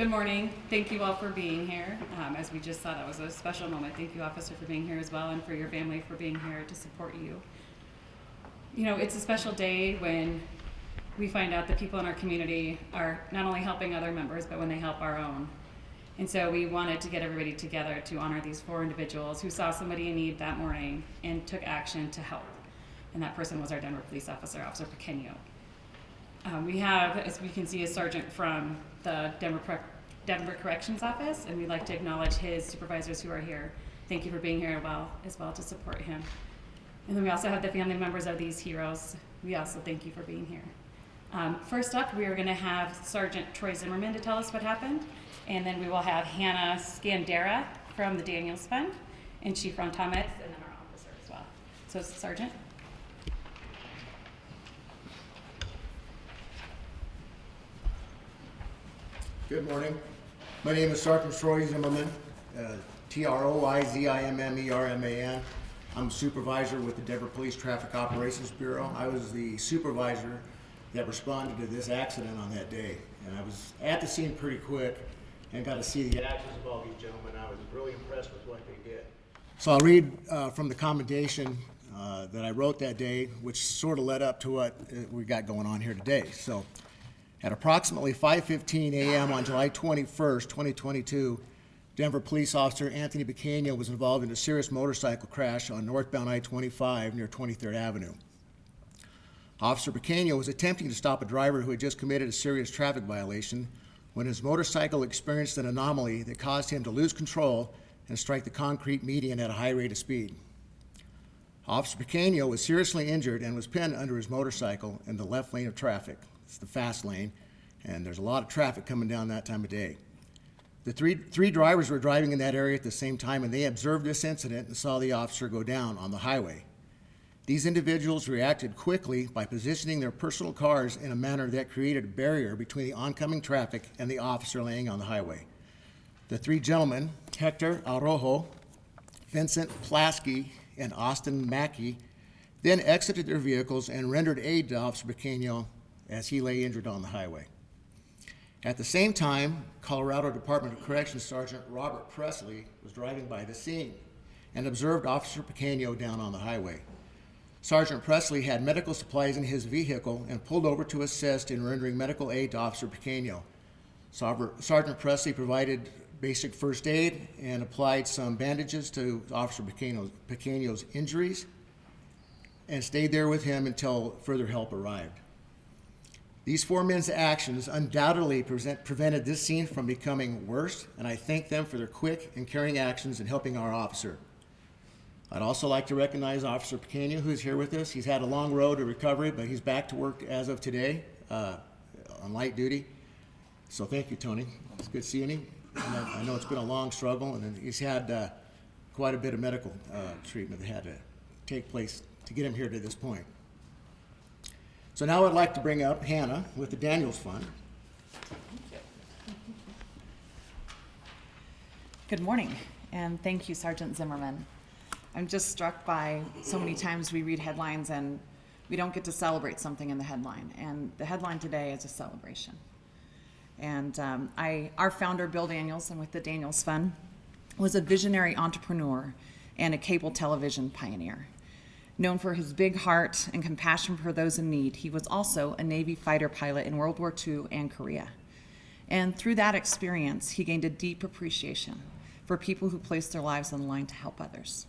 Good morning. Thank you all for being here. Um, as we just saw, that was a special moment. Thank you, officer, for being here as well, and for your family for being here to support you. You know, it's a special day when we find out that people in our community are not only helping other members, but when they help our own. And so we wanted to get everybody together to honor these four individuals who saw somebody in need that morning and took action to help. And that person was our Denver police officer, Officer Pequeño. Um, we have, as we can see, a sergeant from the Denver, Denver Corrections Office, and we'd like to acknowledge his supervisors who are here. Thank you for being here well, as well to support him. And then we also have the family members of these heroes. We also thank you for being here. Um, first up, we are going to have Sergeant Troy Zimmerman to tell us what happened, and then we will have Hanna Skandera from the Daniels Fund, and Chief Ron Thomas, and then our officer as well. So, Sergeant. Good morning. My name is Sergeant Troy Zimmerman, uh, T-R-O-I-Z-I-M-M-E-R-M-A-N. I'm a supervisor with the Denver Police Traffic Operations Bureau. I was the supervisor that responded to this accident on that day. And I was at the scene pretty quick and got to see the actions of all these gentlemen. I was really impressed with what they did. So I'll read uh, from the commendation uh, that I wrote that day, which sort of led up to what uh, we got going on here today. So at approximately 5:15 a.m. on July 21st, 2022, Denver police officer Anthony Pequeño was involved in a serious motorcycle crash on northbound I-25 near 23rd Avenue. Officer Pequeño was attempting to stop a driver who had just committed a serious traffic violation when his motorcycle experienced an anomaly that caused him to lose control and strike the concrete median at a high rate of speed. Officer Pequeño was seriously injured and was pinned under his motorcycle in the left lane of traffic. It's the fast lane, and there's a lot of traffic coming down that time of day. The three, three drivers were driving in that area at the same time, and they observed this incident and saw the officer go down on the highway. These individuals reacted quickly by positioning their personal cars in a manner that created a barrier between the oncoming traffic and the officer laying on the highway. The three gentlemen, Hector Arrojo, Vincent Plasky, and Austin Mackey, then exited their vehicles and rendered aid to Officer Pequeño as he lay injured on the highway. At the same time, Colorado Department of Corrections Sergeant Robert Presley was driving by the scene and observed Officer Pequeño down on the highway. Sergeant Presley had medical supplies in his vehicle and pulled over to assist in rendering medical aid to Officer Pequeño. Sergeant Presley provided basic first aid and applied some bandages to Officer Pequeño's injuries and stayed there with him until further help arrived. These four men's actions undoubtedly present, prevented this scene from becoming worse, and I thank them for their quick and caring actions in helping our officer. I'd also like to recognize Officer Pequeño, who's here with us. He's had a long road to recovery, but he's back to work as of today uh, on light duty. So thank you, Tony. It's good seeing him. I, I know it's been a long struggle, and he's had uh, quite a bit of medical uh, treatment that had to take place to get him here to this point. So now I'd like to bring up Hanna with the Daniels Fund. Good morning, and thank you, Sergeant Zimmerman. I'm just struck by so many times we read headlines and we don't get to celebrate something in the headline. And the headline today is a celebration. And um, I, our founder, Bill Daniels, and with the Daniels Fund, was a visionary entrepreneur and a cable television pioneer. Known for his big heart and compassion for those in need, he was also a Navy fighter pilot in World War II and Korea. And through that experience, he gained a deep appreciation for people who place their lives on the line to help others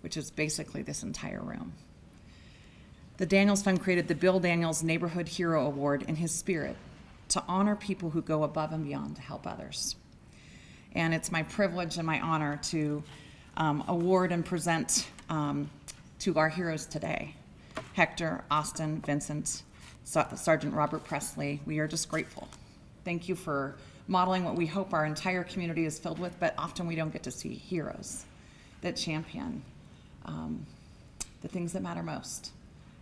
which is basically this entire room. The Daniels Fund created the Bill Daniels Neighborhood Hero Award in his spirit to honor people who go above and beyond to help others. And it's my privilege and my honor to um, award and present um, to our heroes today Hector, Austin, Vincent, Sergeant Robert Presley. We are just grateful. Thank you for modeling what we hope our entire community is filled with, but often we don't get to see heroes that champion um, the things that matter most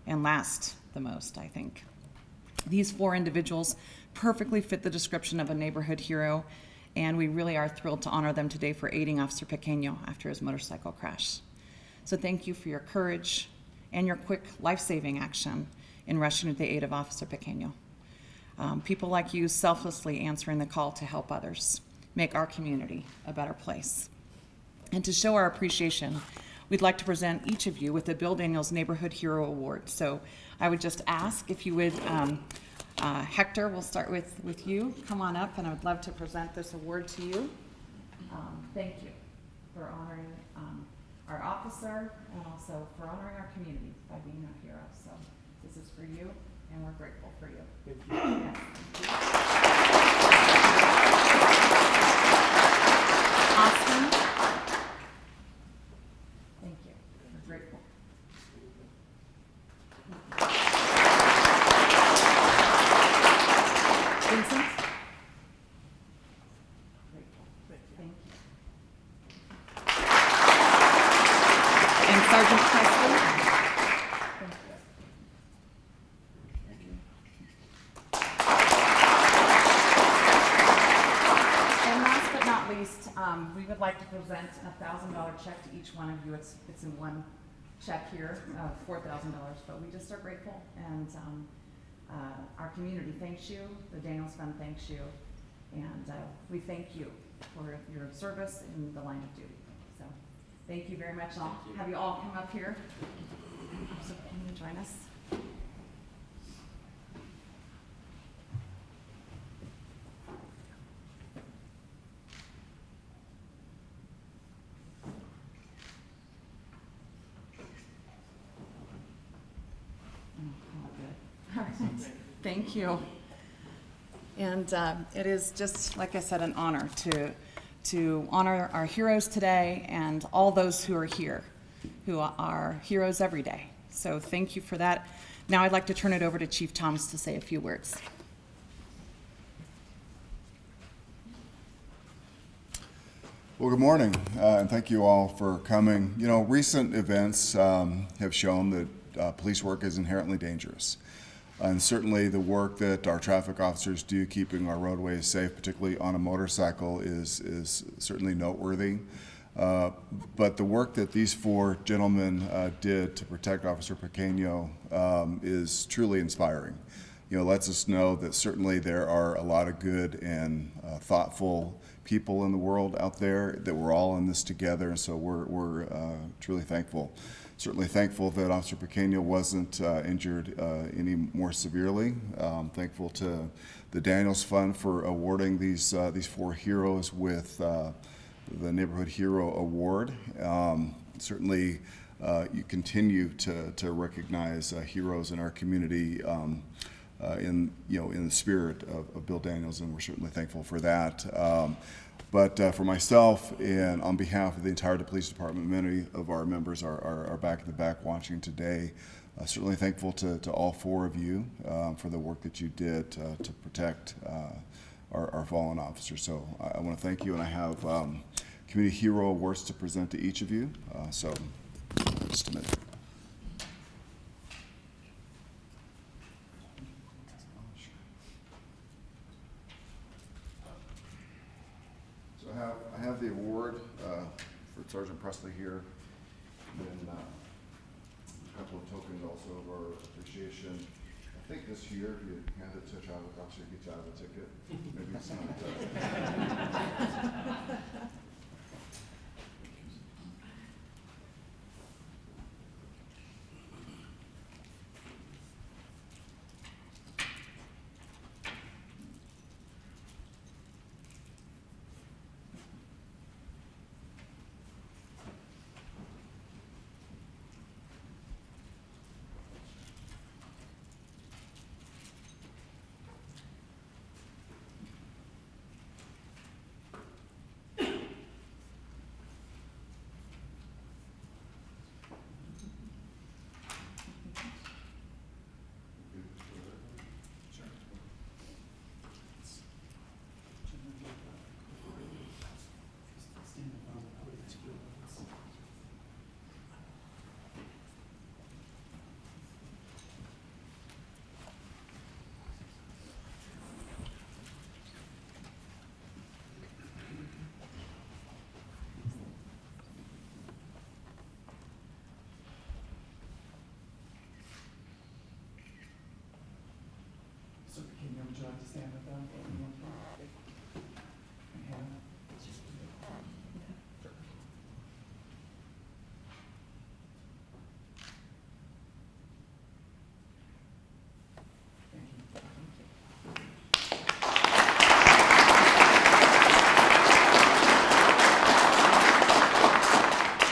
and last the most, I think. These four individuals perfectly fit the description of a neighborhood hero, and we really are thrilled to honor them today for aiding Officer Pequeño after his motorcycle crash. So thank you for your courage and your quick life-saving action in rushing to the aid of Officer Pequeño. Um, people like you selflessly answering the call to help others make our community a better place. And to show our appreciation, we'd like to present each of you with the Bill Daniels Neighborhood Hero Award. So I would just ask if you would, um, uh, Hector, we'll start with, with you. Come on up, and I would love to present this award to you. Um, thank you for honoring our officer and also for honoring our community by being our hero. So this is for you, and we're grateful for you. Thank Yes. Austin? Thank you. We're grateful. Vincent? Grateful. Thank you. And Sergeant Presley? Thank you. And last but not least, um, we would like to present a thousand dollar check to each one of you. It's, it's in one check here, four thousand dollars, but we just are grateful and, um, uh, our community thanks you, the Daniels Fund thanks you, and, uh, we thank you for your service in the line of duty. So, thank you very much, I'll have you all come up here. So, can you join us? Oh, all good. All right. Thank you. And um, it is just, like I said, an honor to, to honor our heroes today and all those who are here, who are heroes every day. So thank you for that. Now I'd like to turn it over to Chief Thomas to say a few words. Well, good morning, uh, and thank you all for coming. You know, recent events um, have shown that uh, police work is inherently dangerous. And certainly the work that our traffic officers do keeping our roadways safe, particularly on a motorcycle, is, is certainly noteworthy. Uh, but the work that these four gentlemen uh, did to protect Officer Pequeño um, is truly inspiring. You know, lets us know that certainly there are a lot of good and uh, thoughtful people in the world out there, that we're all in this together, and so we're, we're uh, truly thankful. Certainly thankful that Officer Pequeño wasn't uh, injured uh, any more severely. Um, thankful to the Daniels Fund for awarding these, uh, these four heroes with uh, the Neighborhood Hero Award. Um, certainly, uh, you continue to, to recognize uh, heroes in our community um, uh, in, you know, in the spirit of, of Bill Daniels, and we're certainly thankful for that. Um, but uh, for myself and on behalf of the entire police department, many of our members are, are, are back in the back watching today. Uh, certainly thankful to, to all four of you um, for the work that you did uh, to protect uh, our, our fallen officers. So I, I want to thank you, and I have um, Community Hero Awards to present to each of you. Uh, so just a minute. So I have, I have the award uh, for Sergeant Presley here, then uh, a couple of tokens also of our appreciation. I think this year, if you hand it to a traffic officer, he you out of a ticket. Maybe it's not. like to stand with them? And Hanna? Thank you.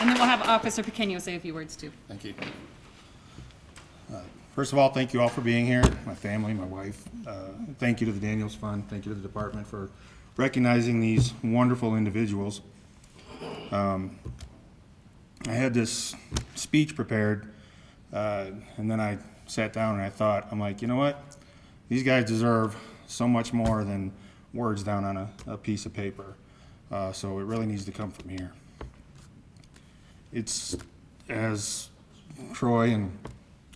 And then we'll have Officer Pequeño say a few words too. Thank you. First of all, thank you all for being here, my family, my wife. Uh, Thank you to the Daniels Fund, thank you to the department for recognizing these wonderful individuals. Um, I had this speech prepared, uh, and then I sat down and I thought, I'm like, you know what? These guys deserve so much more than words down on a, a piece of paper. Uh, So it really needs to come from here it's, as Troy and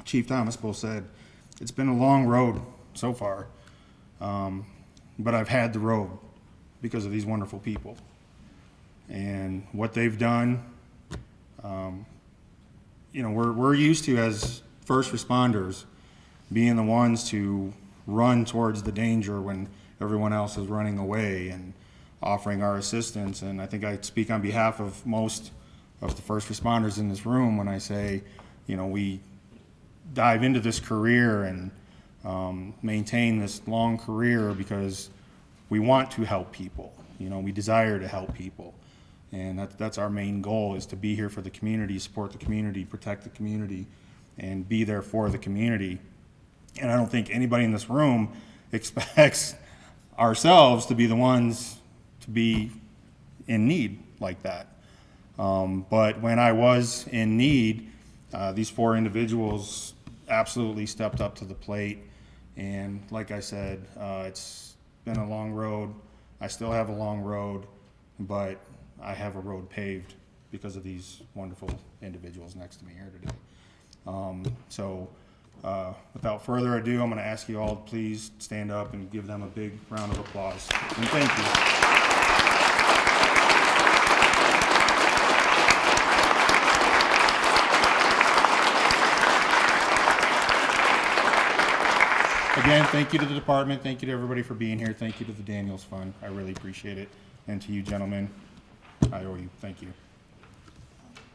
Chief Thomas both said, it's been a long road so far. Um, but I've had the road because of these wonderful people. And what they've done, um, you know, we're, we're used to as first responders being the ones to run towards the danger when everyone else is running away and offering our assistance. And I think I speak on behalf of most of the first responders in this room when I say, you know, we dive into this career and um, maintain this long career because we want to help people. You know, we desire to help people. And that, that's our main goal is to be here for the community, support the community, protect the community, and be there for the community. And I don't think anybody in this room expects ourselves to be the ones to be in need like that. Um, but when I was in need, uh, these four individuals absolutely stepped up to the plate. And like I said, uh, it's been a long road. I still have a long road, but I have a road paved because of these wonderful individuals next to me here today. Um, so, uh, without further ado, I'm going to ask you all to please stand up and give them a big round of applause. And thank you. Again, thank you to the department, thank you to everybody for being here, thank you to the Daniels Fund, I really appreciate it, and to you gentlemen, I owe you, thank you.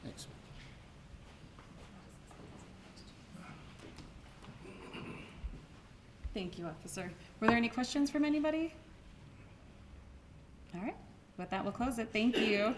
Thanks. Thank you, Officer. Were there any questions from anybody? All right, with that, we'll close it. Thank you.